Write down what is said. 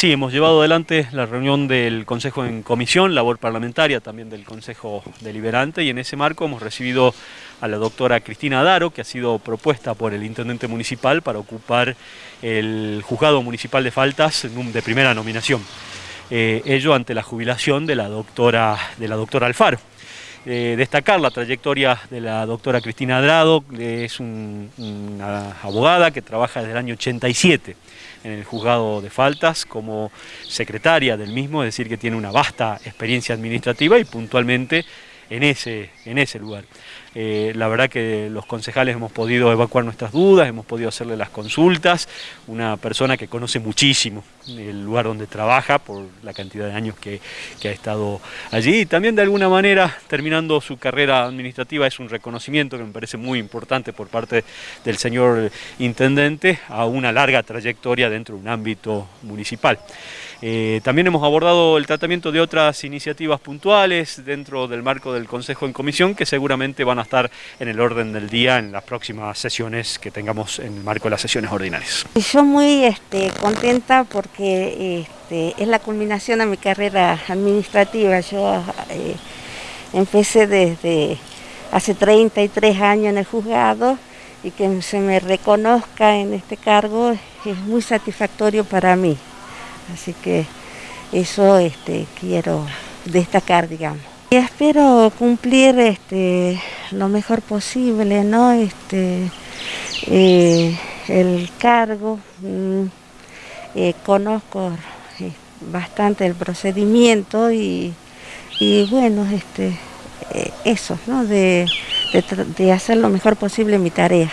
Sí, hemos llevado adelante la reunión del Consejo en Comisión, labor parlamentaria también del Consejo Deliberante y en ese marco hemos recibido a la doctora Cristina Daro, que ha sido propuesta por el Intendente Municipal para ocupar el Juzgado Municipal de Faltas de primera nominación. Eh, ello ante la jubilación de la de la doctora Alfaro. Eh, destacar la trayectoria de la doctora Cristina Adrado, es una abogada que trabaja desde el año 87 en el juzgado de faltas como secretaria del mismo, es decir que tiene una vasta experiencia administrativa y puntualmente en ese, en ese lugar. Eh, la verdad que los concejales hemos podido evacuar nuestras dudas, hemos podido hacerle las consultas, una persona que conoce muchísimo el lugar donde trabaja por la cantidad de años que, ha estado allí y también de alguna manera terminando su carrera administrativa es un reconocimiento que me parece muy importante por parte del señor intendente a una larga trayectoria dentro de un ámbito municipal. Eh, también hemos abordado el tratamiento de otras iniciativas puntuales dentro del marco del Consejo en Comisión que seguramente van a estar en el orden del día en las próximas sesiones que tengamos en el marco de las sesiones ordinarias. Yo muy este, contenta porque este, es la culminación de mi carrera administrativa. Yo eh, empecé desde hace 33 años en el juzgado y que se me reconozca en este cargo es muy satisfactorio para mí. Así que eso este, quiero destacar, digamos. Y espero cumplir este, lo mejor posible, ¿no? Este, eh, el cargo, mm, eh, conozco eh, bastante el procedimiento y, bueno, este, eso, ¿no? de hacer lo mejor posible mi tarea.